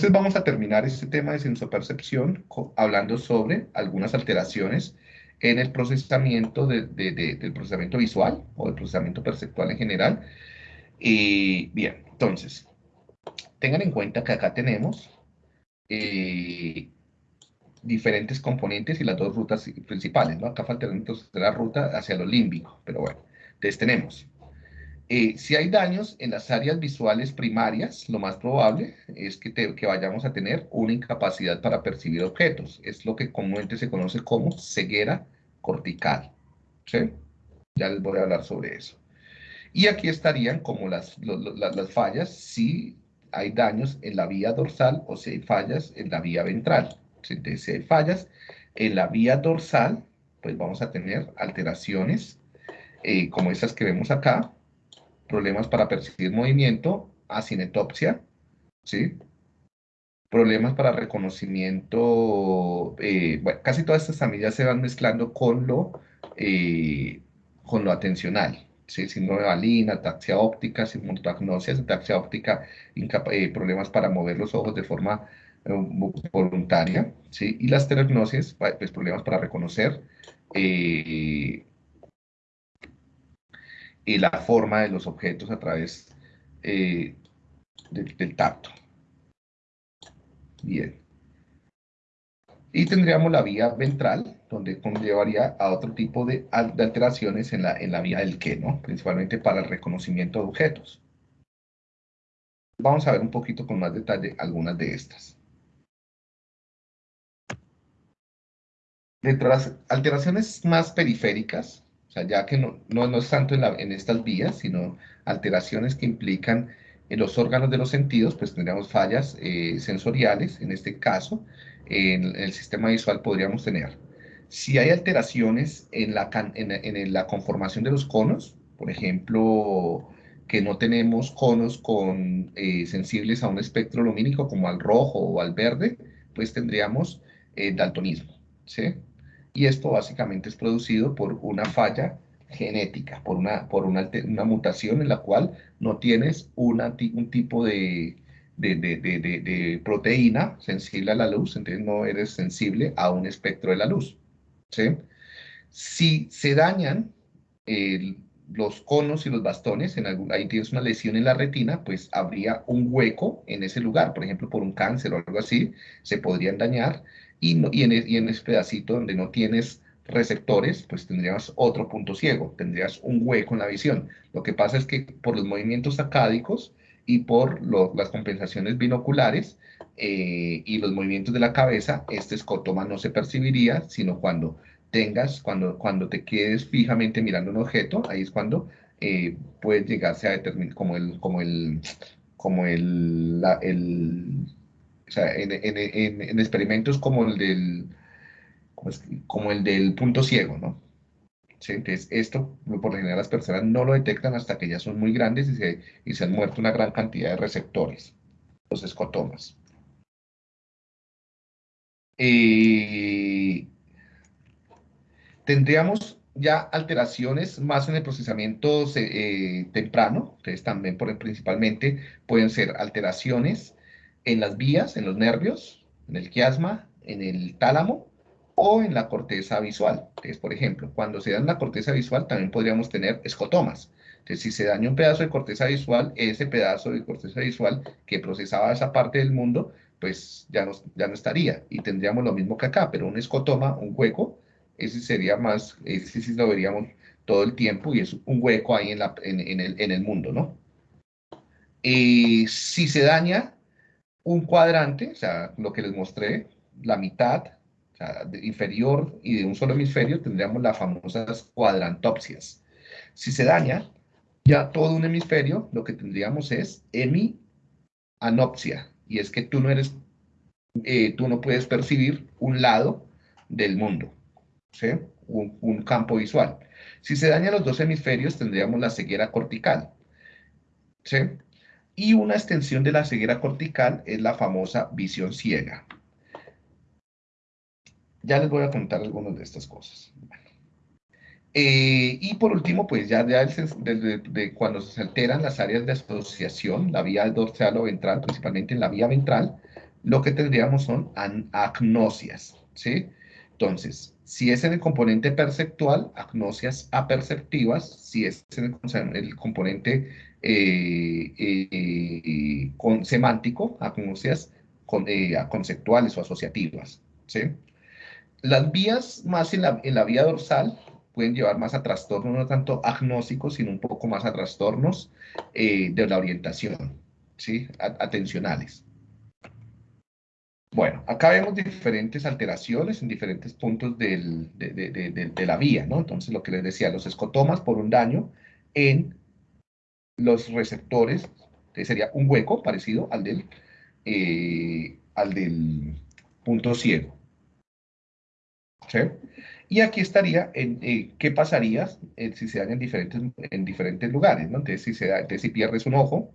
Entonces vamos a terminar este tema de sensopercepción hablando sobre algunas alteraciones en el procesamiento del procesamiento visual o del procesamiento perceptual en general. Y bien, entonces, tengan en cuenta que acá tenemos eh, diferentes componentes y las dos rutas principales, ¿no? Acá falta entonces la ruta hacia lo límbico, pero bueno, entonces tenemos eh, si hay daños en las áreas visuales primarias, lo más probable es que, que, vayamos a tener una incapacidad para percibir objetos. Es lo que comúnmente se conoce como ceguera cortical. ¿sí? Ya les voy a hablar sobre eso. Y aquí estarían como las, las fallas si hay daños en la vía dorsal o si hay fallas en la vía ventral. Si hay fallas en la vía dorsal, pues vamos a tener alteraciones eh, como estas que vemos acá, problemas para percibir movimiento, acinetopsia, ¿sí? Problemas para reconocimiento, eh, bueno, casi todas estas familias se van mezclando con lo, eh, con lo atencional, ¿sí? Síndrome de Balina, ataxia óptica, simultagnosia, ataxia óptica, eh, problemas para mover los ojos de forma voluntaria, ¿sí? Y las telegnosis, pues problemas para reconocer y la forma de los objetos a través eh, del, tacto. Bien. Y tendríamos la vía ventral, donde conllevaría a otro tipo de, alteraciones en la, en la vía del que, ¿no? Principalmente para el reconocimiento de objetos. Vamos a ver un poquito con más detalle algunas de estas. Dentro de las alteraciones más periféricas, o sea, ya que no, no, es tanto en, estas vías, sino alteraciones que implican en los órganos de los sentidos, pues tendríamos fallas eh, sensoriales, en este caso, en, el sistema visual podríamos tener. Si hay alteraciones en la, en, la conformación de los conos, por ejemplo, que no tenemos conos con, eh, sensibles a un espectro lumínico como al rojo o al verde, pues tendríamos eh, daltonismo, ¿sí? Y esto básicamente es producido por una falla genética, por una, por una, mutación en la cual no tienes un tipo de, proteína sensible a la luz, entonces no eres sensible a un espectro de la luz. Si se dañan los conos y los bastones, en ahí tienes una lesión en la retina, pues habría un hueco en ese lugar, por ejemplo, por un cáncer o algo así, se podrían dañar y, en, ese pedacito donde no tienes receptores, pues tendrías otro punto ciego, tendrías un hueco en la visión. Lo que pasa es que por los movimientos acádicos y por las compensaciones binoculares eh, y los movimientos de la cabeza, este escotoma no se percibiría, sino cuando tengas, cuando, cuando te quedes fijamente mirando un objeto, ahí es cuando eh, puede llegarse a determinar como el, como el, como el o sea, en, experimentos como el del, como el del punto ciego, ¿no? Entonces, esto, por lo general, las personas no lo detectan hasta que ya son muy grandes y se, y se han muerto una gran cantidad de receptores, los escotomas. Eh, tendríamos ya alteraciones más en el procesamiento eh, temprano, entonces también por, principalmente pueden ser alteraciones en las vías, en los nervios, en el quiasma, en el tálamo o en la corteza visual. Entonces, por ejemplo, cuando se da en la corteza visual también podríamos tener escotomas. Entonces, si se daña un pedazo de corteza visual, ese pedazo de corteza visual que procesaba esa parte del mundo, pues ya no, ya no estaría. Y tendríamos lo mismo que acá, pero un escotoma, un hueco, ese sería más, ese sí lo veríamos todo el tiempo y es un hueco ahí en, la, en, el, en el, mundo, ¿no? Y si se daña un cuadrante, o sea, lo que les mostré, la mitad, o sea, inferior y de un solo hemisferio, tendríamos las famosas cuadrantopsias. Si se daña ya todo un hemisferio, lo que tendríamos es hemianopsia, y es que tú no eres, eh, tú no puedes percibir un lado del mundo, ¿sí? un, campo visual. Si se dañan los dos hemisferios, tendríamos la ceguera cortical, ¿sí? Y una extensión de la ceguera cortical es la famosa visión ciega. Ya les voy a contar algunas de estas cosas. Eh, y por último, pues ya, ya de, cuando se alteran las áreas de asociación, la vía dorsal o ventral, principalmente en la vía ventral, lo que tendríamos son agnosias, ¿sí? Entonces, si es en el componente perceptual, agnosias aperceptivas, si es en el, componente eh, eh, con, semántico, agnosias con, eh, conceptuales o asociativas, ¿sí? Las vías más en la, en la vía dorsal pueden llevar más a trastornos, no tanto agnósticos, sino un poco más a trastornos de la orientación, ¿sí? Atencionales. Bueno, acá vemos diferentes alteraciones en diferentes puntos de, la vía, ¿no? Entonces, lo que les decía, los escotomas por un daño en los receptores, que sería un hueco parecido al del, eh, al del punto ciego. ¿Sí? Y aquí estaría, en, eh, ¿qué pasaría eh, si se daña en diferentes, en diferentes lugares? ¿no? Entonces, si, se da, entonces, si pierdes un ojo,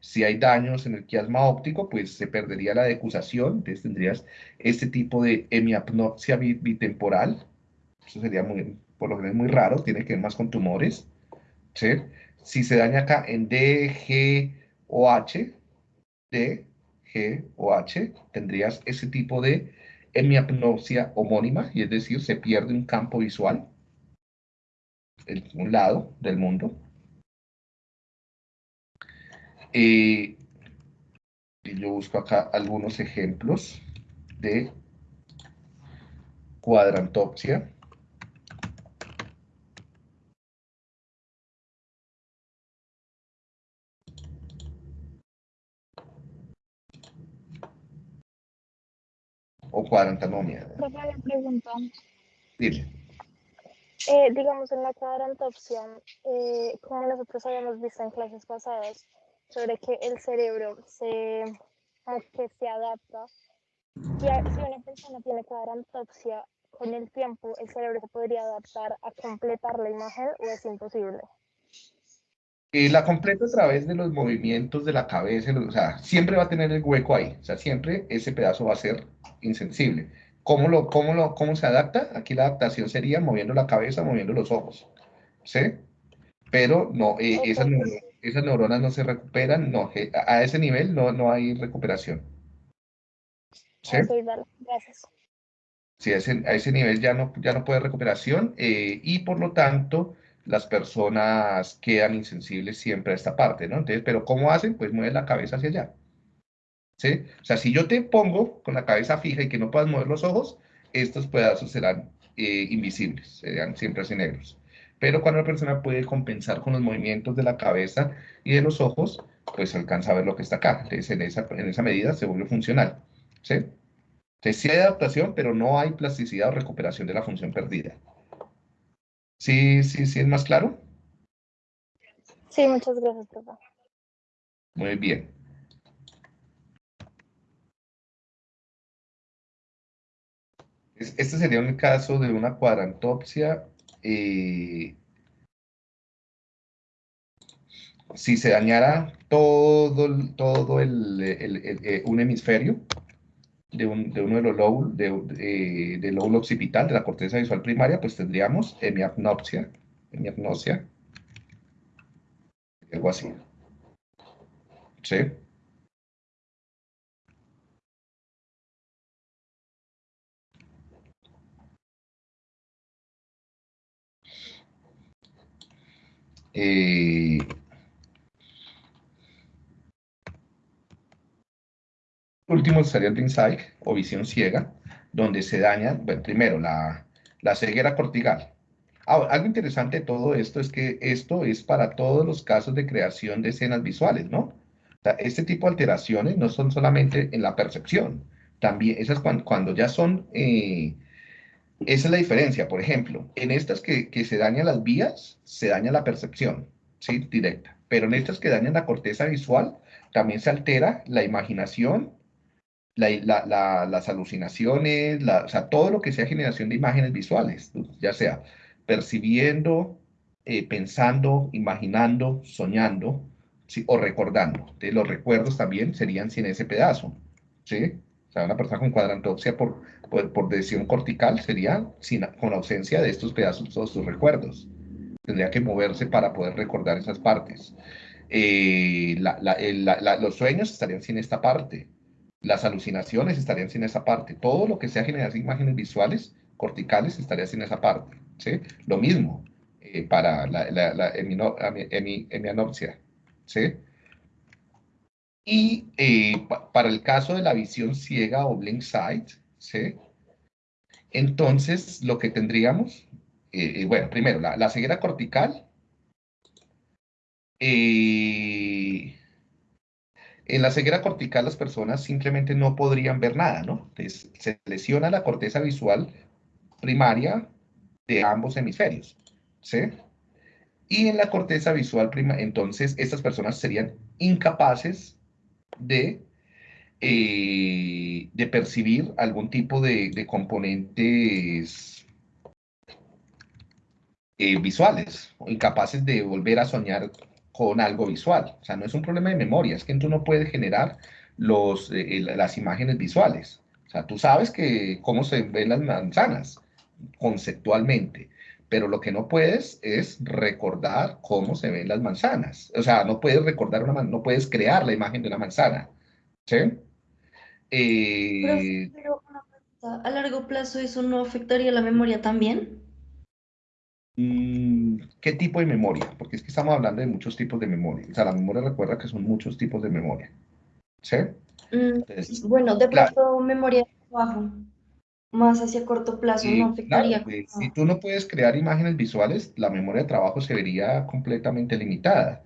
si hay daños en el quiasma óptico, pues se perdería la decusación, entonces tendrías este tipo de hemiapnosia bitemporal, eso sería muy, por lo general muy raro, tiene que ver más con tumores, Si se daña acá en D, G o H, D, G o H, tendrías ese tipo de hemiapnosia homónima, y es decir, se pierde un campo visual en un lado del mundo, y yo busco acá algunos ejemplos de cuadrantopsia. O cuadrantanomia. pregunta. Dile. Eh, digamos, en la cuadrantopsia, eh, como nosotros habíamos visto en clases pasadas, sobre que el cerebro se, que se adapta. Si, si una persona tiene cuadrantopsia, con el tiempo el cerebro se podría adaptar a completar la imagen o es imposible. Y la completa a través de los movimientos de la cabeza, o sea, siempre va a tener el hueco ahí, o sea, siempre ese pedazo va a ser insensible. ¿Cómo, lo, cómo, lo, cómo se adapta? Aquí la adaptación sería moviendo la cabeza, moviendo los ojos, ¿sí? Pero no, eh, esas neuronas no se recuperan, no, a ese nivel no, no hay recuperación. ¿Sí? gracias. Sí, a ese, a ese, nivel ya no, ya no puede recuperación eh, y por lo tanto las personas quedan insensibles siempre a esta parte, ¿no? Entonces, pero ¿cómo hacen? Pues mueven la cabeza hacia allá. ¿Sí? O sea, si yo te pongo con la cabeza fija y que no puedas mover los ojos, estos pedazos serán eh, invisibles, serán siempre así negros. Pero cuando la persona puede compensar con los movimientos de la cabeza y de los ojos, pues alcanza a ver lo que está acá. Entonces, en esa, en esa medida se vuelve funcional. ¿sí? Entonces, sí hay adaptación, pero no hay plasticidad o recuperación de la función perdida. ¿Sí, sí, sí es más claro? Sí, muchas gracias, papá. Muy bien. Este sería un caso de una cuadrantopsia eh, si se dañara todo, todo el, eh, un hemisferio de, uno de los lóbulos, de, del lóbulo occipital, de la corteza visual primaria, pues tendríamos hemiapnopsia, hemiapnosia, algo así. ¿Sí? Eh, último estaría el blind o visión ciega, donde se daña, bueno, primero, la, ceguera cortical. algo interesante de todo esto es que esto es para todos los casos de creación de escenas visuales, ¿no? este tipo de alteraciones no son solamente en la percepción, también esas cuando, cuando ya son eh, esa es la diferencia. Por ejemplo, en estas que, se dañan las vías, se daña la percepción, ¿sí? Directa. Pero en estas que dañan la corteza visual, también se altera la imaginación, las alucinaciones, o sea, todo lo que sea generación de imágenes visuales, ya sea percibiendo, eh, pensando, imaginando, soñando, o recordando. los recuerdos también serían sin ese pedazo, ¿sí? O sea, una persona con cuadrantopsia por por, decisión cortical sería sin, con ausencia de estos pedazos, todos sus recuerdos. Tendría que moverse para poder recordar esas partes. Eh, los sueños estarían sin esta parte. Las alucinaciones estarían sin esa parte. Todo lo que sea generar imágenes visuales corticales estaría sin esa parte. Lo mismo eh, para la, la, hemianopsia. ¿sí? Y eh, para el caso de la visión ciega o blink sight, entonces lo que tendríamos, eh, bueno, primero, la, ceguera cortical, la ceguera cortical las personas simplemente no podrían ver nada, ¿no? Entonces, se lesiona la corteza visual primaria de ambos hemisferios, ¿sí? Y en la corteza visual prima, entonces estas personas serían incapaces de, eh, de percibir algún tipo de, componentes eh, visuales, o incapaces de volver a soñar con algo visual. O sea, no es un problema de memoria, es que tú no puedes generar los, eh, las imágenes visuales. O sea, tú sabes que cómo se ven las manzanas, conceptualmente, pero lo que no puedes es recordar cómo se ven las manzanas. O sea, no puedes recordar una no puedes crear la imagen de una manzana. ¿Sí? Eh, pero, a largo plazo eso no afectaría la memoria también. Mm, ¿Qué tipo de memoria? Porque es que estamos hablando de muchos tipos de memoria. O sea, la memoria recuerda que son muchos tipos de memoria. ¿Sí? Mm, bueno, de pronto memoria de trabajo más hacia corto plazo no afectaría. Pues, si tú no puedes crear imágenes visuales, la memoria de trabajo se vería completamente limitada.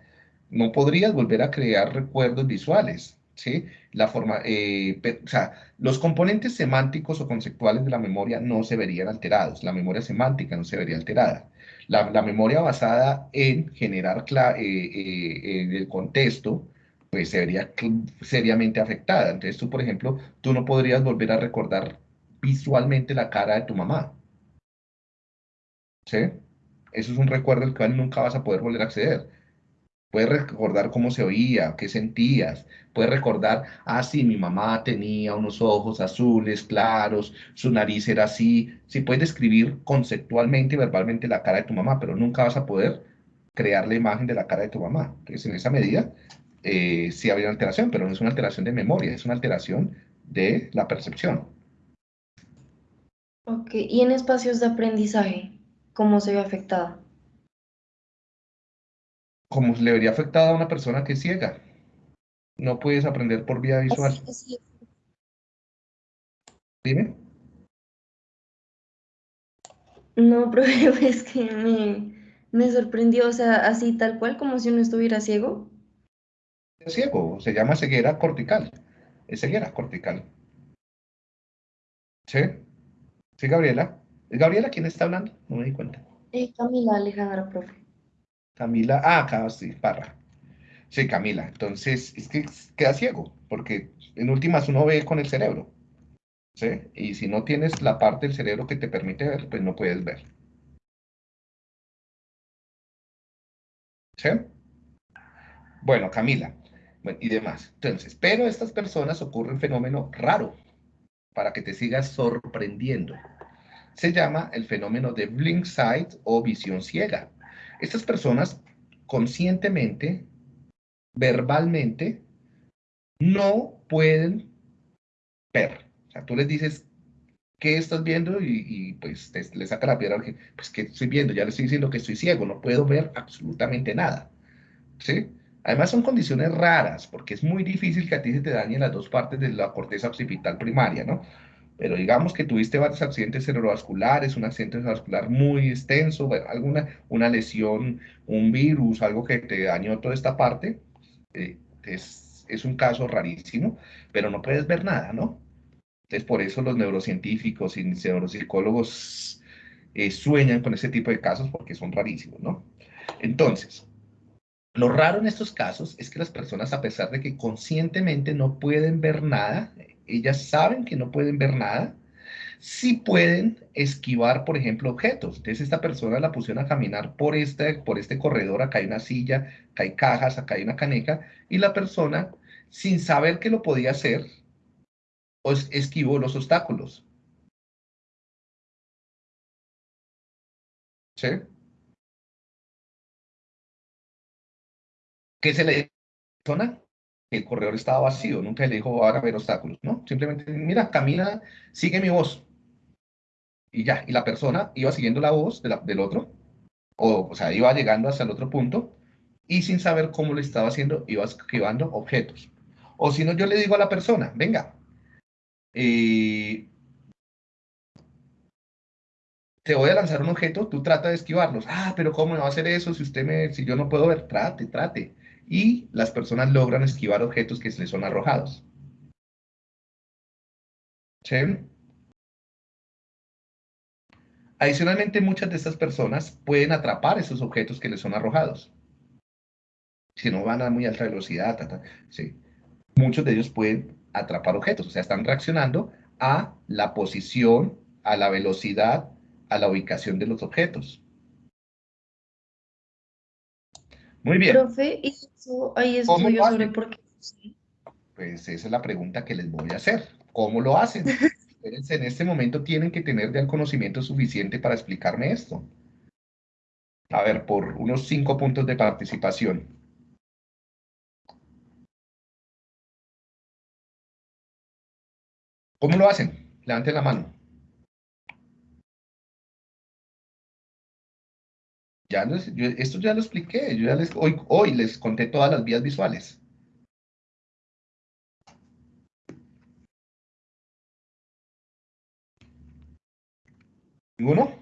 No podrías volver a crear recuerdos visuales, ¿sí? La forma, eh, o sea, los componentes semánticos o conceptuales de la memoria no se verían alterados. La memoria semántica no se vería alterada. La, memoria basada en generar eh, eh, el contexto, pues se vería seriamente afectada. Entonces tú, por ejemplo, tú no podrías volver a recordar visualmente la cara de tu mamá. ¿Sí? Eso es un recuerdo al cual nunca vas a poder volver a acceder. Puedes recordar cómo se oía, qué sentías. Puedes recordar, ah, sí, mi mamá tenía unos ojos azules, claros, su nariz era así. Sí, puedes describir conceptualmente y verbalmente la cara de tu mamá, pero nunca vas a poder crear la imagen de la cara de tu mamá. Entonces, en esa medida, eh, sí habría alteración, pero no es una alteración de memoria, es una alteración de la percepción. Ok, y en espacios de aprendizaje, ¿cómo se ve afectada? Como le vería afectada a una persona que es ciega. No puedes aprender por vía visual. Dime. No, pero es que me, me sorprendió, o sea, así tal cual como si uno estuviera ciego. Es ciego, se llama ceguera cortical. Es ceguera cortical. ¿Sí? Sí, Gabriela. ¿Es Gabriela quién está hablando? No me di cuenta. Eh, Camila Alejandra, profe. Camila, ah, acá sí, Parra. Sí, Camila. Entonces, es que queda ciego, porque en últimas uno ve con el cerebro. ¿Sí? Y si no tienes la parte del cerebro que te permite ver, pues no puedes ver. ¿Sí? Bueno, Camila. Bueno, y demás. Entonces, pero estas personas ocurre un fenómeno raro para que te sigas sorprendiendo. Se llama el fenómeno de blink sight o visión ciega. Estas personas conscientemente, verbalmente, no pueden ver. O sea, tú les dices, ¿qué estás viendo? Y, pues te, le saca la piedra, pues ¿qué estoy viendo? Ya le estoy diciendo que estoy ciego, no puedo ver absolutamente nada. ¿Sí? Además son condiciones raras, porque es muy difícil que a ti se te dañen las dos partes de la corteza occipital primaria, ¿no? Pero digamos que tuviste varios accidentes cerebrovasculares, un accidente cerebrovascular muy extenso, alguna una lesión, un virus, algo que te dañó toda esta parte, eh, es, es un caso rarísimo, pero no puedes ver nada, ¿no? Entonces, por eso los neurocientíficos y neuropsicólogos eh, sueñan con ese tipo de casos porque son rarísimos, ¿no? Entonces, lo raro en estos casos es que las personas, a pesar de que conscientemente no pueden ver nada, ellas saben que no pueden ver nada, sí pueden esquivar, por ejemplo, objetos. Entonces, esta persona la pusieron a caminar por este, por este corredor, acá hay una silla, acá hay cajas, acá hay una caneca, y la persona, sin saber que lo podía hacer, pues, esquivó los obstáculos. ¿Sí? ¿Qué se le persona? El corredor estaba vacío, nunca le dijo, a haber obstáculos, ¿no? Simplemente, mira, camina, sigue mi voz. Y ya, y la persona iba siguiendo la voz del otro, o, o sea, iba llegando hasta el otro punto, y sin saber cómo lo estaba haciendo, iba esquivando objetos. O si no, yo le digo a la persona, venga, eh, te voy a lanzar un objeto, tú trata de esquivarlos. Ah, pero ¿cómo no va a hacer eso si usted me, si yo no puedo ver? Trate, trate. Y las personas logran esquivar objetos que se les son arrojados. Adicionalmente, muchas de estas personas pueden atrapar esos objetos que les son arrojados. Si no van a muy alta velocidad, sí. muchos de ellos pueden atrapar objetos, o sea, están reaccionando a la posición, a la velocidad a la ubicación de los objetos. Muy bien. Profe, ¿y eso ahí estudio sobre por qué? Pues esa es la pregunta que les voy a hacer. ¿Cómo lo hacen? en este momento tienen que tener ya el conocimiento suficiente para explicarme esto. A ver, por unos cinco puntos de participación. ¿Cómo lo hacen? Levanten la mano. Ya esto ya lo expliqué, yo ya les, hoy, hoy les conté todas las vías visuales. ¿Ninguno?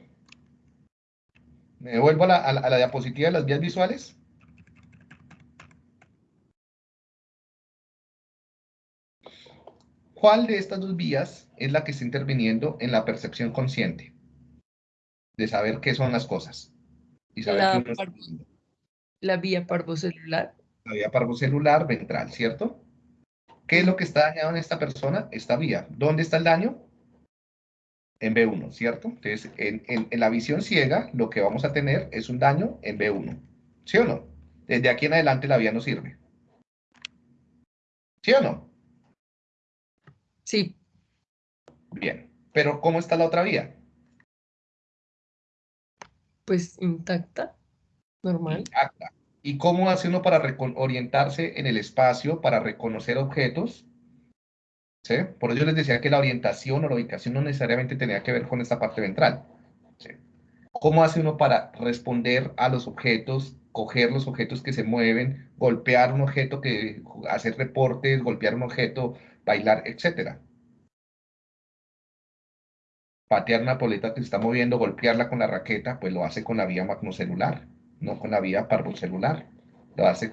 ¿Me vuelvo a la, a la diapositiva de las vías visuales? ¿Cuál de estas dos vías es la que está interviniendo en la percepción consciente? De saber qué son las cosas la, la vía parvocelular. La vía parvocelular ventral, ¿cierto? ¿Qué es lo que está dañado en esta persona? Esta vía. ¿Dónde está el daño? En B1, ¿cierto? Entonces, en, en, la visión ciega, lo que vamos a tener es un daño en B1. ¿Sí o no? Desde aquí en adelante la vía no sirve. ¿Sí o no? Sí. Bien. Pero, ¿cómo está la otra vía? Pues intacta, normal. ¿Y cómo hace uno para orientarse en el espacio, para reconocer objetos? ¿Sí? Por ello les decía que la orientación o la ubicación no necesariamente tenía que ver con esta parte ventral. ¿Cómo hace uno para responder a los objetos, coger los objetos que se mueven, golpear un objeto, que, hacer reportes, golpear un objeto, bailar, etcétera? Patear una poleta que se está moviendo, golpearla con la raqueta, pues lo hace con la vía magnocelular, no con la vía parvocelular. Lo hace,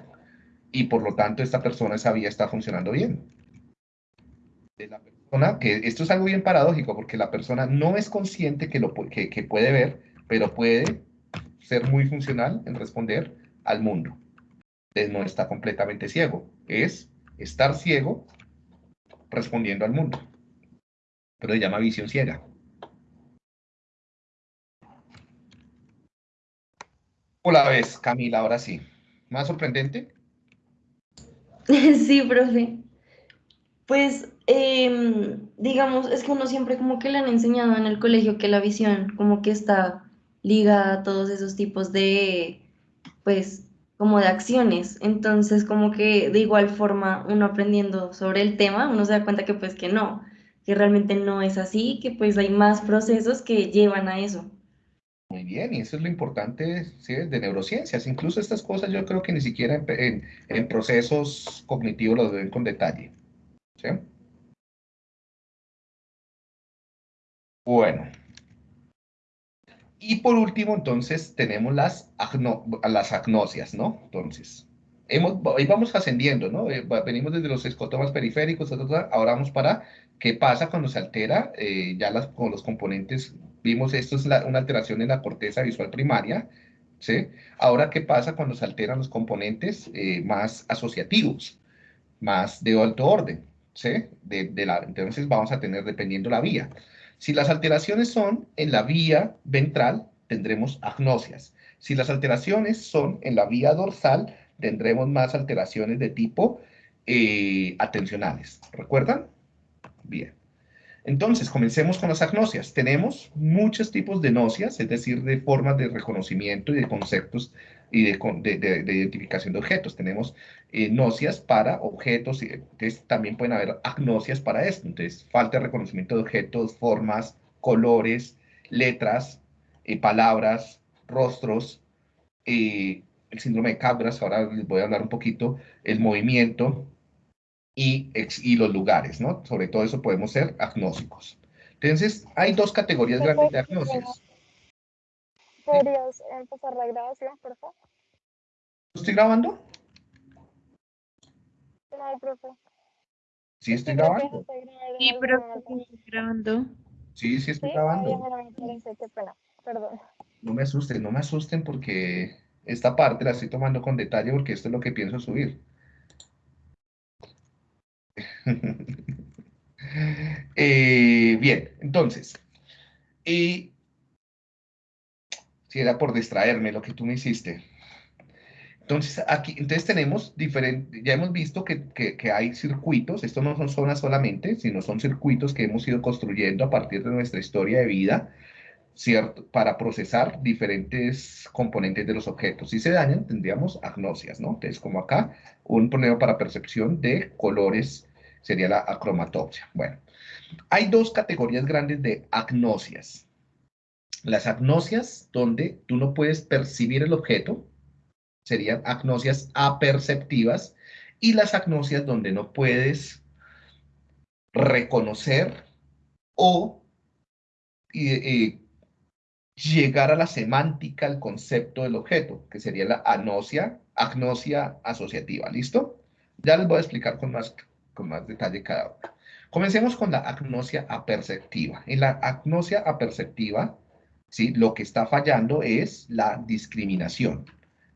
y por lo tanto esta persona, esa vía está funcionando bien. La persona, que esto es algo bien paradójico, porque la persona no es consciente que, lo, que, que puede ver, pero puede ser muy funcional en responder al mundo. Entonces no está completamente ciego, es estar ciego respondiendo al mundo. Pero se llama visión ciega. Hola, vez, Camila, ahora sí. ¿Más sorprendente? Sí, profe. Pues, em, digamos, es que uno siempre como que le han enseñado en el colegio que la visión como que está ligada a todos esos tipos de, pues, como de acciones. Entonces, como que de igual forma, uno aprendiendo sobre el tema, uno se da cuenta que pues que no, que realmente no es así, que pues hay más procesos que llevan a eso. Muy bien, y eso es lo importante de neurociencias. Incluso estas cosas yo creo que ni siquiera en, procesos cognitivos lo ven con detalle. ¿sí? Bueno. Y por último, entonces, tenemos las, las agnosias, ¿no? Entonces, hemos, vamos ascendiendo, ¿no? Eh, venimos desde los escotomas periféricos, ahora vamos para qué pasa cuando se altera eh, ya las, con los componentes Vimos esto es una alteración en la corteza visual primaria. ¿sí? Ahora, ¿qué pasa cuando se alteran los componentes eh, más asociativos, más de alto orden? ¿sí? De, la, entonces vamos a tener dependiendo la vía. Si las alteraciones son en la vía ventral, tendremos agnosias. Si las alteraciones son en la vía dorsal, tendremos más alteraciones de tipo eh, atencionales. ¿Recuerdan? Bien. Entonces, comencemos con las agnosias. Tenemos muchos tipos de nocias, es decir, de formas de reconocimiento y de conceptos y de, identificación de objetos. Tenemos eh, nocias para objetos, y también pueden haber agnosias para esto. Entonces, falta de reconocimiento de objetos, formas, colores, letras, eh, palabras, rostros, eh, el síndrome de Cabras, ahora les voy a hablar un poquito, el movimiento, y, los lugares, ¿no? Sobre todo eso podemos ser agnósticos. Entonces, hay dos categorías grandes de agnosis. ¿Podrías empezar la grabación, por favor? ¿Estoy grabando? No, profe. ¿Sí estoy grabando? Sí, pero estoy grabando. Sí, sí estoy grabando. Perdón. No me asusten, no me asusten porque esta parte la estoy tomando con detalle porque esto es lo que pienso subir. Eh, bien, entonces, y si era por distraerme lo que tú me hiciste. Entonces, aquí, entonces tenemos diferentes, ya hemos visto que, que, hay circuitos, esto no son zonas solamente, sino son circuitos que hemos ido construyendo a partir de nuestra historia de vida, ¿cierto? Para procesar diferentes componentes de los objetos. Si se dañan, tendríamos agnosias, ¿no? Entonces, como acá, un problema para percepción de colores sería la acromatopsia. Bueno, hay dos categorías grandes de agnosias. Las agnosias donde tú no puedes percibir el objeto, serían agnosias aperceptivas, y las agnosias donde no puedes reconocer o llegar a la semántica, al concepto del objeto, que sería la agnosia, agnosia asociativa. ¿Listo? Ya les voy a explicar con más con más detalle cada una. Comencemos con la agnosia aperceptiva. En la agnosia aperceptiva, ¿sí? lo que está fallando es la discriminación,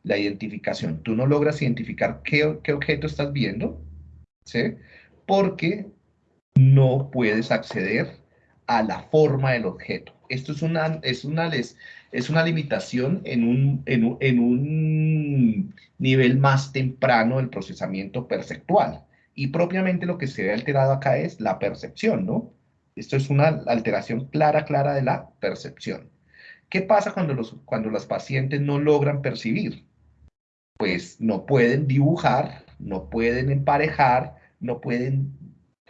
la identificación. Tú no logras identificar qué, qué objeto estás viendo, ¿sí? porque no puedes acceder a la forma del objeto. Esto es una, es una, es una limitación en un, en, un, en un nivel más temprano del procesamiento perceptual. Y propiamente lo que se ve alterado acá es la percepción, ¿no? Esto es una alteración clara, clara de la percepción. ¿Qué pasa cuando los, cuando los pacientes no logran percibir? Pues no pueden dibujar, no pueden emparejar, no pueden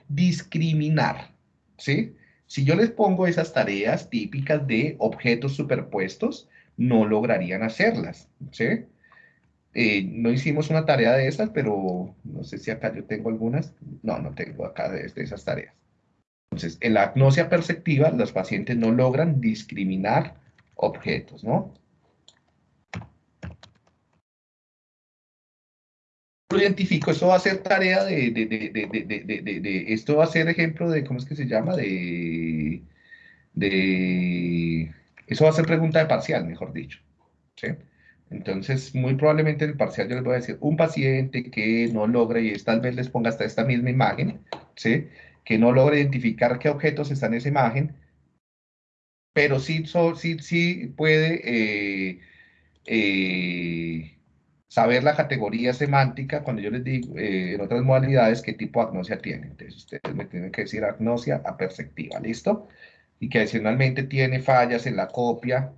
discriminar, ¿sí? Si yo les pongo esas tareas típicas de objetos superpuestos, no lograrían hacerlas, ¿sí? Eh, no hicimos una tarea de esas, pero no sé si acá yo tengo algunas. No, no tengo acá de, esas tareas. Entonces, en la agnosia perceptiva, los pacientes no logran discriminar objetos, ¿no? Lo identifico, esto va a ser tarea de, de, de, esto va a ser ejemplo de, ¿cómo es que se llama? De, de, eso va a ser pregunta de parcial, mejor dicho, ¿sí? Entonces, muy probablemente en el parcial yo les voy a decir, un paciente que no logra, y tal vez les ponga hasta esta misma imagen, ¿sí? que no logra identificar qué objetos están en esa imagen, pero sí, sí, sí puede eh, eh, saber la categoría semántica cuando yo les digo eh, en otras modalidades qué tipo de agnosia tiene. Entonces, ustedes me tienen que decir agnosia aperceptiva, ¿listo? Y que adicionalmente tiene fallas en la copia,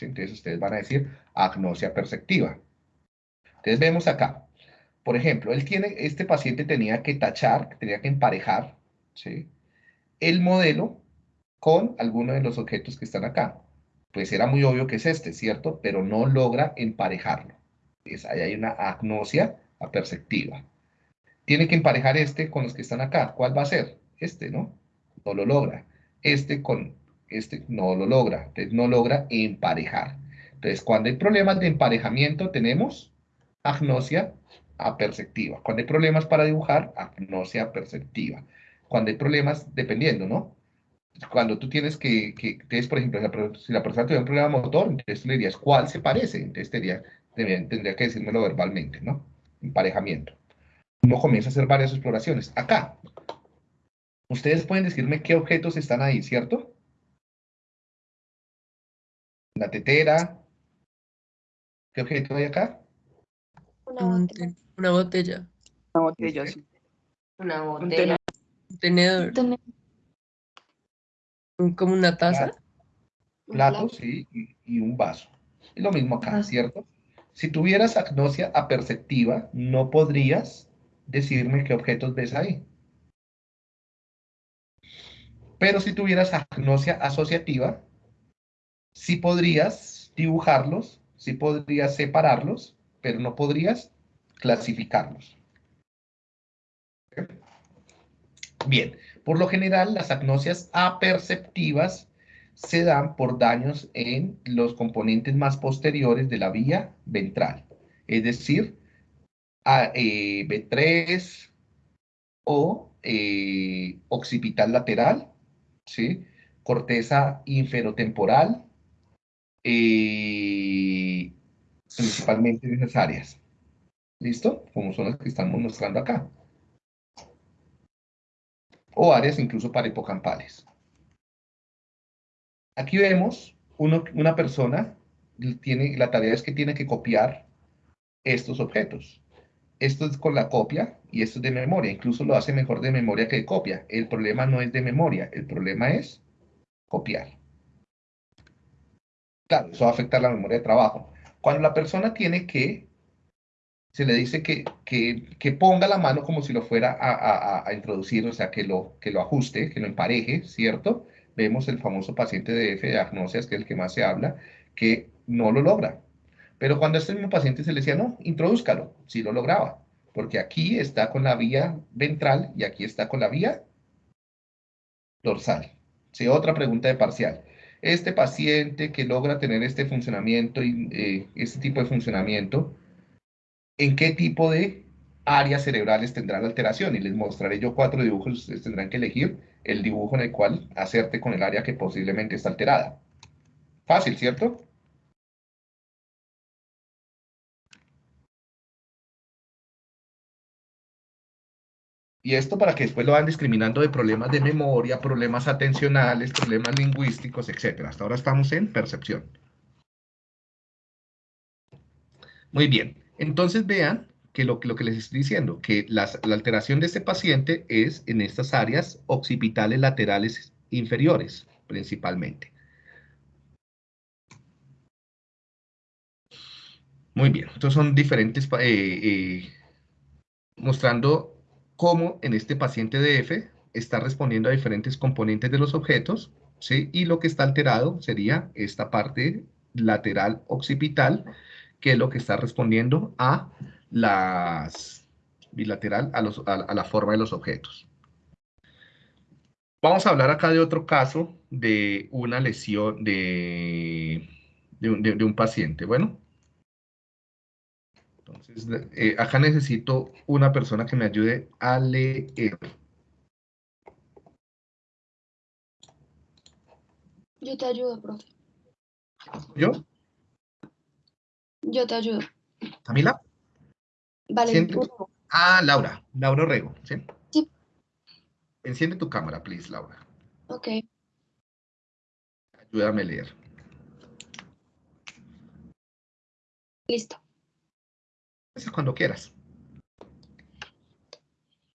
entonces ustedes van a decir agnosia perceptiva. Entonces vemos acá, por ejemplo, él tiene, este paciente tenía que tachar, tenía que emparejar ¿sí? el modelo con alguno de los objetos que están acá. Pues era muy obvio que es este, ¿cierto? Pero no logra emparejarlo. Ahí hay una agnosia aperceptiva. Tiene que emparejar este con los que están acá. ¿Cuál va a ser? Este, ¿no? No lo logra. Este con este no lo logra, entonces no logra emparejar. Entonces, cuando hay problemas de emparejamiento, tenemos agnosia aperceptiva. Cuando hay problemas para dibujar, agnosia perceptiva. Cuando hay problemas, dependiendo, ¿no? Cuando tú tienes que, que por ejemplo, si la persona tiene un problema motor, entonces le dirías, ¿cuál se parece? Entonces tendría, tendría que decírmelo verbalmente, ¿no? Emparejamiento. Uno comienza a hacer varias exploraciones. Acá, ustedes pueden decirme qué objetos están ahí, ¿cierto? La tetera. ¿Qué objeto hay acá? Una botella. Una botella. Una botella, sí. Una botella. Un tenedor. Como una taza. Un Plato, plato. sí, y, y un vaso. Es lo mismo acá, Ajá. ¿cierto? Si tuvieras agnosia aperceptiva, no podrías decirme qué objetos ves ahí. Pero si tuvieras agnosia asociativa, sí podrías dibujarlos, sí podrías separarlos, pero no podrías clasificarlos. Bien, por lo general las agnosias aperceptivas se dan por daños en los componentes más posteriores de la vía ventral, es decir, a- eh, B3 o eh, occipital lateral, ¿sí? corteza inferotemporal, eh, principalmente en esas áreas. ¿Listo? Como son las que estamos mostrando acá. O áreas incluso parahipocampales. Aquí vemos una persona, tiene, la tarea es que tiene que copiar estos objetos. Esto es con la copia y esto es de memoria. Incluso lo hace mejor de memoria que de copia. El problema no es de memoria, el problema es copiar. Claro, eso va a afectar la memoria de trabajo. Cuando la persona tiene que, se le dice que, que, que ponga la mano como si lo fuera a, a- a- a introducir, o sea, que lo, que lo ajuste, que lo empareje, ¿cierto? Vemos el famoso paciente de F de agnosias, que es el que más se habla, que no lo logra. Pero cuando a este mismo paciente se le decía, no, introdúzcalo, sí lo lograba, porque aquí está con la vía ventral y aquí está con la vía dorsal. Sí, otra pregunta de parcial. Este paciente que logra tener este funcionamiento y eh, este tipo de funcionamiento, ¿en qué tipo de áreas cerebrales tendrá la alteración? Y les mostraré yo cuatro dibujos, ustedes tendrán que elegir el dibujo en el cual hacerte con el área que posiblemente está alterada. Fácil, ¿cierto? Y esto para que después lo van discriminando de problemas de memoria, problemas atencionales, problemas lingüísticos, etc. Hasta ahora estamos en percepción. Muy bien. Entonces vean que lo, que- les estoy diciendo, que la alteración de este paciente es en estas áreas occipitales laterales inferiores, principalmente. Muy bien. Estos son diferentes, eh, eh, mostrando cómo en este paciente de F está respondiendo a diferentes componentes de los objetos, ¿sí? Y lo que está alterado sería esta parte lateral occipital, que es lo que está respondiendo a las bilateral, a, los- a- a la forma de los objetos. Vamos a hablar acá de otro caso de una lesión de, de un- de- de un paciente. Bueno, entonces, eh, acá necesito una persona que me ayude a leer. Yo te ayudo, profe. ¿Yo? Yo te ayudo. ¿Camila? Vale. Ah, Laura. Laura Orrego, ¿sí? Sí. Enciende tu cámara, please, Laura. Ok. Ayúdame a leer. Listo. Cuando quieras.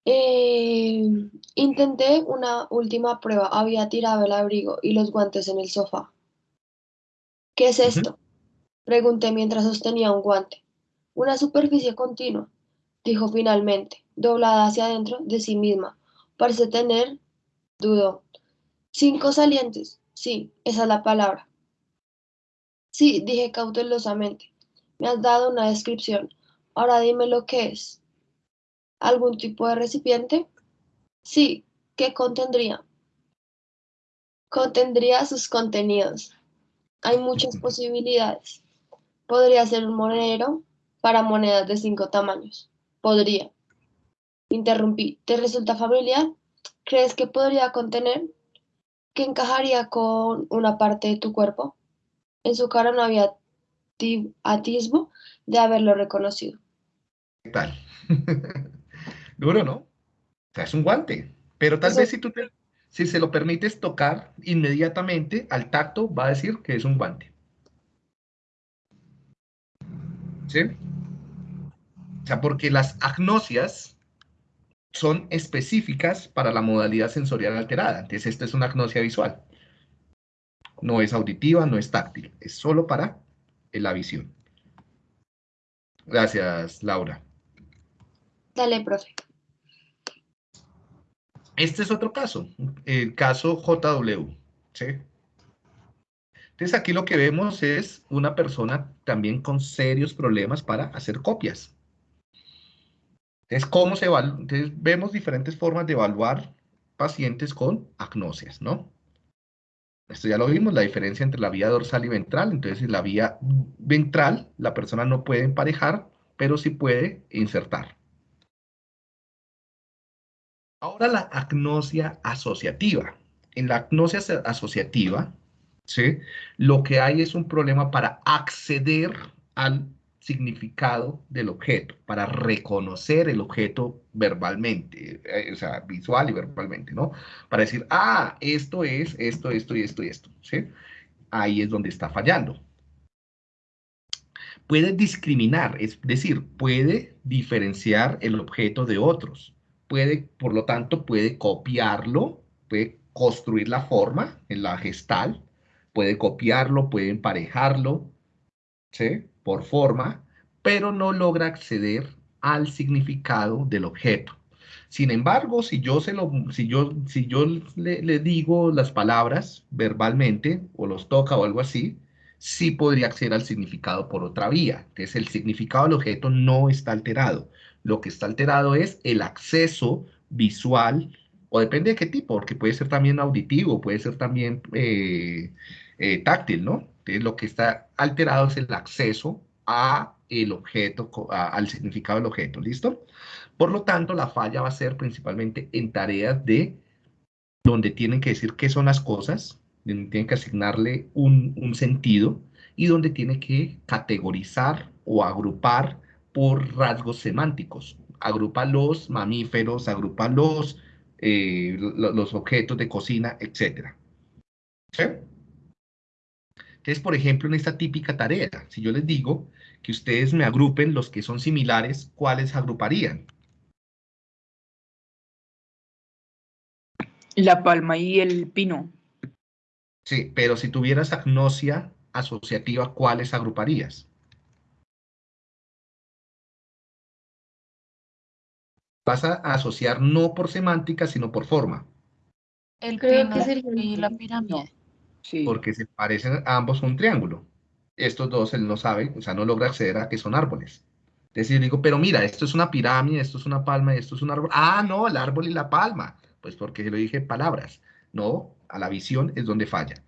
Eh, intenté una última prueba. Había tirado el abrigo y los guantes en el sofá. ¿Qué es esto? Pregunté mientras sostenía un guante. Una superficie continua, dijo finalmente, doblada hacia adentro de sí misma. Parece tener, dudó. Cinco salientes. Sí, esa es la palabra. Sí, dije cautelosamente. Me has dado una descripción. Ahora dime lo que es. ¿Algún tipo de recipiente? Sí, ¿qué contendría? Contendría sus contenidos. Hay muchas posibilidades. Podría ser un monedero para monedas de cinco tamaños. Podría. Interrumpí. ¿Te resulta familiar? ¿Crees que podría contener? ¿Que encajaría con una parte de tu cuerpo? En su cara no había ti- atisbo de haberlo reconocido. ¿Qué tal? Duro, ¿no? O sea, es un guante. Pero tal Eso- vez si tú te- si se lo permites tocar inmediatamente al tacto, va a decir que es un guante. ¿Sí? O sea, porque las agnosias son específicas para la modalidad sensorial alterada. Entonces, esta es una agnosia visual. No es auditiva, no es táctil, es solo para la visión. Gracias, Laura. Dale, profe. Este es otro caso, el caso JW. ¿sí? Entonces aquí lo que vemos es una persona también con serios problemas para hacer copias. Entonces, ¿cómo se Entonces, vemos diferentes formas de evaluar pacientes con agnosias, ¿no? Esto ya lo vimos, la diferencia entre la vía dorsal y ventral. Entonces, en la vía ventral, la persona no puede emparejar, pero sí puede insertar. Ahora la agnosia asociativa. En la agnosia asociativa, ¿sí? lo que hay es un problema para acceder al significado del objeto, para reconocer el objeto verbalmente, eh, o sea, visual y verbalmente, ¿no? Para decir, ah, esto es esto, esto y esto y esto, ¿sí? Ahí es donde está fallando. Puede discriminar, es decir, puede diferenciar el objeto de otros puede, por lo tanto, puede copiarlo, puede construir la forma en la gestal, puede copiarlo, puede emparejarlo, ¿sí? Por forma, pero no logra acceder al significado del objeto. Sin embargo, si yo, se lo, si yo, si yo le, digo las palabras verbalmente, o los toca o algo así, sí podría acceder al significado por otra vía. Entonces, el significado del objeto no está alterado. Lo que está alterado es el acceso visual, o depende de qué tipo, porque puede ser también auditivo, puede ser también eh, eh, táctil, ¿no? Entonces, lo que está alterado es el acceso a el objeto, al significado del objeto, ¿listo? Por lo tanto, la falla va a ser principalmente en tareas de donde tienen que decir qué son las cosas, donde tienen que asignarle un, un sentido y donde tiene que categorizar o agrupar por rasgos semánticos. Agrupa los mamíferos, agrupa los, eh, los objetos de cocina, etc. ¿Sí? Entonces, por ejemplo, en esta típica tarea, si yo les digo que ustedes me agrupen los que son similares, ¿cuáles agruparían? La palma y el pino. Sí, pero si tuvieras agnosia asociativa, ¿cuáles agruparías? vas a asociar no por semántica, sino por forma. El pino y la pirámide. Sí. Porque se parecen ambos un triángulo. Estos dos él no sabe, o sea, no logra acceder a que son árboles. Entonces yo digo, pero mira, esto es una pirámide, esto es una palma esto es un árbol. Ah, no, el árbol y la palma. Pues porque lo dije palabras. No, a la visión es donde falla.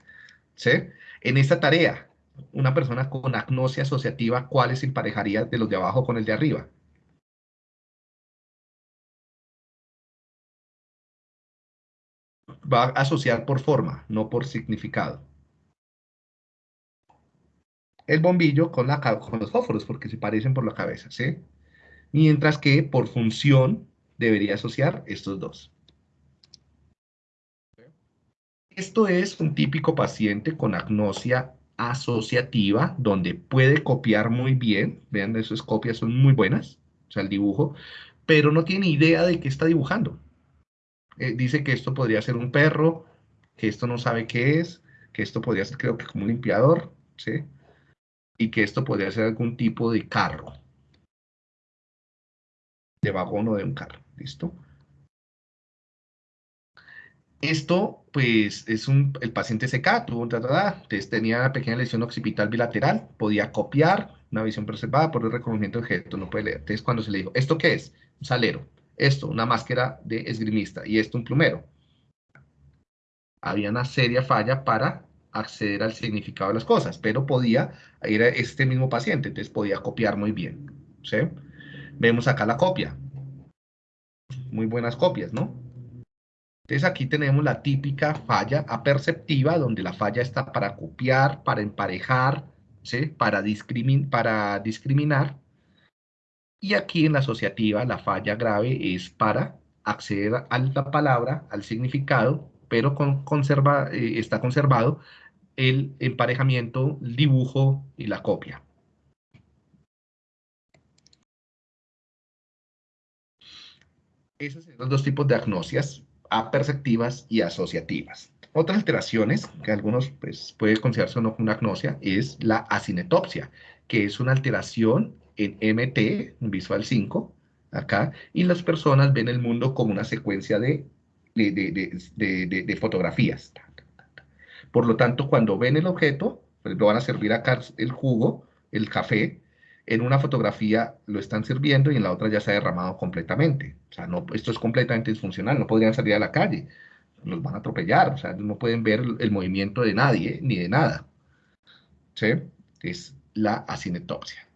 ¿Sí? En esta tarea, una persona con agnosia asociativa, ¿cuáles emparejaría de los de abajo con el de arriba? Va a asociar por forma, no por significado. El bombillo con, los fósforos, porque se parecen por la cabeza, ¿sí? Mientras que por función debería asociar estos dos. Esto es un típico paciente con agnosia asociativa, donde puede copiar muy bien, vean, esas copias son muy buenas, o sea, el dibujo, pero no tiene idea de qué está dibujando. Eh, dice que esto podría ser un perro, que esto no sabe qué es, que esto podría ser creo que como un limpiador, ¿sí? Y que esto podría ser algún tipo de carro. De vagón o de un carro, ¿listo? Esto, pues, es un, el paciente seca, tuvo un entonces tenía una pequeña lesión occipital bilateral, podía copiar, una visión preservada por el reconocimiento de objeto, no puede leer. Entonces, cuando se le dijo, ¿esto qué es? Un salero esto, una máscara de esgrimista, y esto un plumero. Había una seria falla para acceder al significado de las cosas, pero podía ir a este mismo paciente, entonces podía copiar muy bien. ¿sí? Vemos acá la copia. Muy buenas copias, ¿no? Entonces aquí tenemos la típica falla aperceptiva, donde la falla está para copiar, para emparejar, ¿sí? para, para discriminar, y aquí en la asociativa la falla grave es para acceder a la palabra, al significado, pero con, conserva, eh, está conservado el emparejamiento, el dibujo y la copia. Esos son los dos tipos de agnosias, aperceptivas y asociativas. Otras alteraciones, que algunos pues, puede considerarse no como una agnosia, es la acinetopsia, que es una alteración en MT, visual 5, acá, y las personas ven el mundo como una secuencia de, de, fotografías. Por lo tanto, cuando ven el objeto, pues, lo van a servir acá el jugo, el café, en una fotografía lo están sirviendo y en la otra ya se ha derramado completamente. O sea, no, esto es completamente disfuncional, no podrían salir a la calle los van a atropellar, o sea, no pueden ver el, movimiento de nadie ni de nada. ¿Sí? Es la acinetopsia.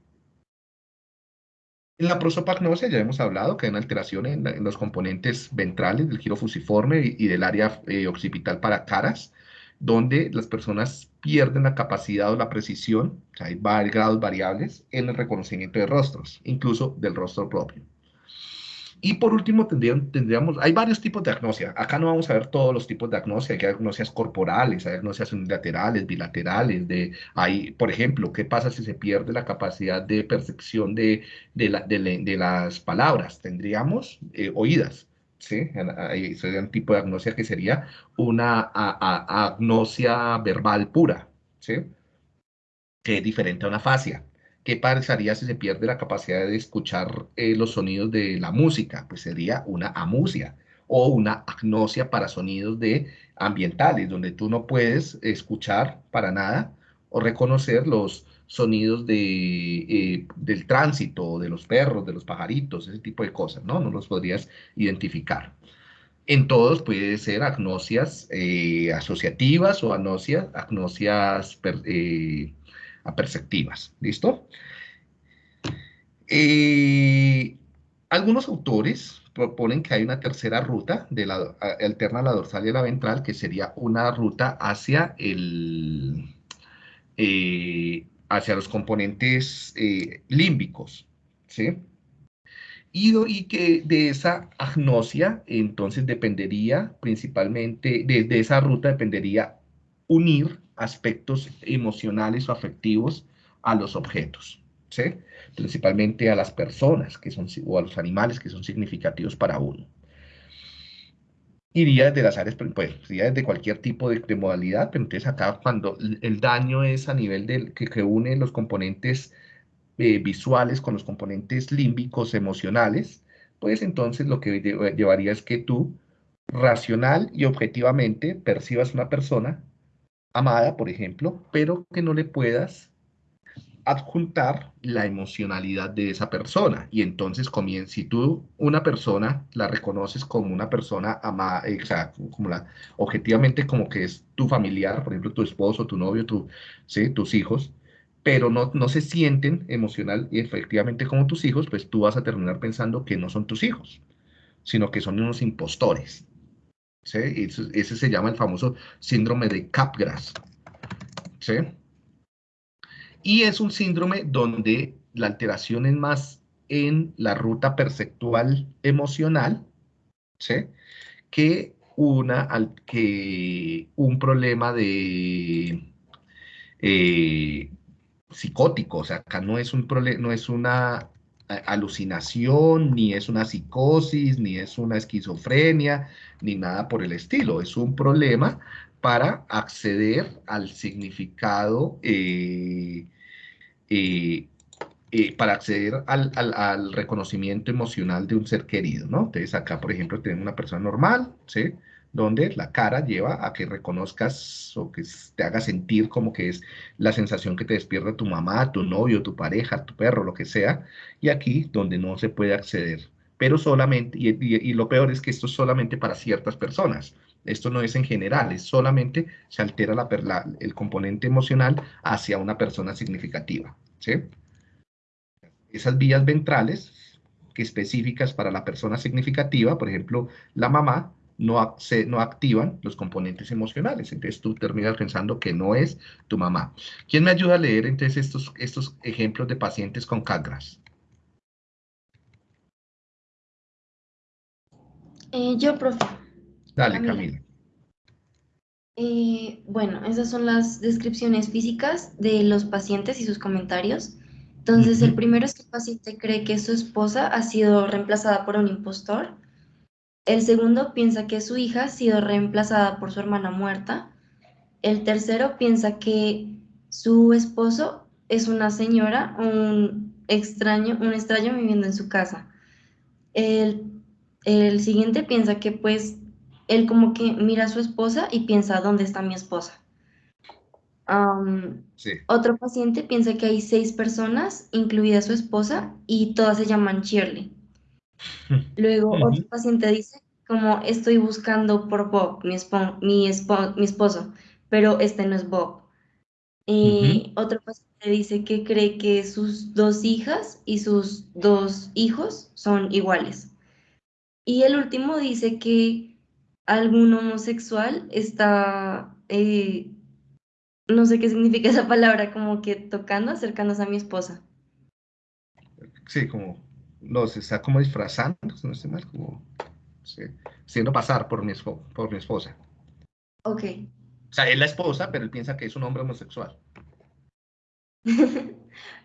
En la prosopagnosia ya hemos hablado que hay una alteración en, los componentes ventrales del giro fusiforme y, del área eh, occipital para caras, donde las personas pierden la capacidad o la precisión, o hay grados variables en el reconocimiento de rostros, incluso del rostro propio. Y por último, tendríamos, hay varios tipos de agnosia. Acá no vamos a ver todos los tipos de agnosia. Hay agnosias corporales, hay agnosias unilaterales, bilaterales. De, hay, por ejemplo, ¿qué pasa si se pierde la capacidad de percepción de, de, las palabras? Tendríamos eh, oídas. ¿sí? Sería un tipo de agnosia que sería una agnosia verbal pura, ¿sí? que es diferente a una fascia. ¿Qué pasaría si se pierde la capacidad de escuchar eh, los sonidos de la música? Pues sería una amusia o una agnosia para sonidos de ambientales, donde tú no puedes escuchar para nada o reconocer los sonidos de, eh, del tránsito, de los perros, de los pajaritos, ese tipo de cosas, ¿no? No los podrías identificar. En todos puede ser agnosias eh, asociativas o agnosias, agnosias perceptivas. ¿Listo? Eh, algunos autores proponen que hay una tercera ruta de la, alterna a la dorsal y la ventral, que sería una ruta hacia el... Eh, hacia los componentes eh, límbicos, ¿sí? Y, que de esa agnosia, entonces dependería principalmente, de esa ruta dependería unir aspectos emocionales o afectivos a los objetos, ¿sí? principalmente a las personas que son, o a los animales que son significativos para uno. Iría desde las áreas, pues, iría desde cualquier tipo de, modalidad, pero entonces acá cuando el daño es a nivel del que, que une los componentes eh, visuales con los componentes límbicos emocionales, pues entonces lo que llevaría es que tú racional y objetivamente percibas una persona amada, por ejemplo, pero que no le puedas adjuntar la emocionalidad de esa persona. Y entonces comienza, si tú una persona la reconoces como una persona amada, o sea, como la, objetivamente como que es tu familiar, por ejemplo, tu esposo, tu novio, tu, ¿sí? tus hijos, pero no, no se sienten emocional y efectivamente como tus hijos, pues tú vas a terminar pensando que no son tus hijos, sino que son unos impostores. Ese, se llama el famoso síndrome de Capgras. Y es un síndrome donde la alteración es más en la ruta perceptual emocional, que, una, que un problema de eh, psicótico, o sea, acá no es, un no es una alucinación, ni es una psicosis, ni es una esquizofrenia, ni nada por el estilo. Es un problema para acceder al significado, eh, eh, eh, para acceder al, al, reconocimiento emocional de un ser querido, ¿no? Entonces acá, por ejemplo, tenemos una persona normal, ¿sí? Donde la cara lleva a que reconozcas o que te haga sentir como que es la sensación que te despierta tu mamá, tu novio, tu pareja, tu perro, lo que sea, y aquí donde no se puede acceder. Pero solamente, y, lo peor es que esto es solamente para ciertas personas. Esto no es en general, es solamente se altera la, el componente emocional hacia una persona significativa. ¿sí? Esas vías ventrales que específicas para la persona significativa, por ejemplo, la mamá, no, se, no activan los componentes emocionales. Entonces tú terminas pensando que no es tu mamá. ¿Quién me ayuda a leer entonces estos, estos ejemplos de pacientes con CAGRAS? Eh, yo, profe. Dale, Camila. Eh, bueno, esas son las descripciones físicas de los pacientes y sus comentarios. Entonces, el primero es que el paciente cree que su esposa ha sido reemplazada por un impostor El segundo piensa que su hija ha sido reemplazada por su hermana muerta. El tercero piensa que su esposo es una señora, un extraño, un extraño viviendo en su casa. El, el siguiente piensa que pues él como que mira a su esposa y piensa, ¿dónde está mi esposa? Otro paciente piensa que hay seis personas, incluida su esposa, y todas se llaman Shirley. Luego otro paciente dice, como estoy buscando por Bob, mi, mi, esposo, pero este no es Bob. Y otro paciente dice que cree que sus dos hijas y sus dos hijos son iguales. Y el último dice que algún homosexual está eh, no sé qué significa esa palabra, como que tocando, acercándose a mi esposa. Sí, como, no, se está como disfrazando, no estoy mal, como, sí, siendo pasar por mi, por mi esposa. Ok. O sea, es la esposa, pero él piensa que es un hombre homosexual.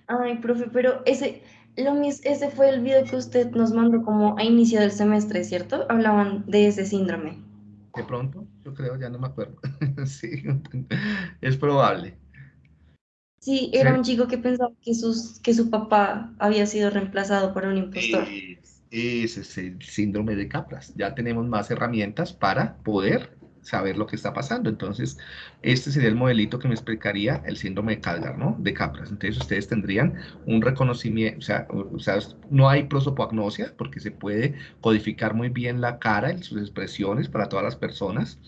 Ay, profe, pero ese, lo ese fue el video que usted nos mandó como a inicio del semestre, ¿cierto? Hablaban de ese síndrome. De pronto, yo creo, ya no me acuerdo. sí, es probable. Sí, era un chico que pensaba que, sus, que su papá había sido reemplazado por un impostor. ese es el síndrome de Capras. Ya tenemos más herramientas para poder saber lo que está pasando. Entonces, este sería el modelito que me explicaría el síndrome de Calgar, ¿no? De Capras. Entonces, ustedes tendrían un reconocimiento, o sea, o sea no hay prosopagnosia porque se puede codificar muy bien la cara y sus expresiones para todas las personas,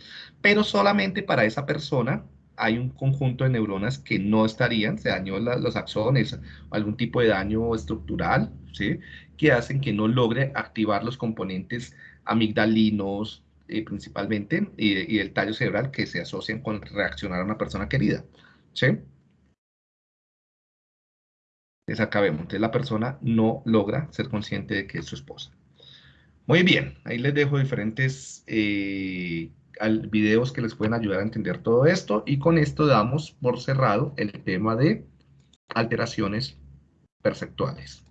pero solamente para esa persona hay un conjunto de neuronas que no estarían, se dañó los axones, algún tipo de daño estructural, ¿sí? Que hacen que no logre activar los componentes amigdalinos, eh, principalmente, y, el tallo cerebral que se asocian con reaccionar a una persona querida. ¿Sí? Entonces acá vemos, entonces la persona no logra ser consciente de que es su esposa. Muy bien, ahí les dejo diferentes eh, videos que les pueden ayudar a entender todo esto y con esto damos por cerrado el tema de alteraciones perceptuales.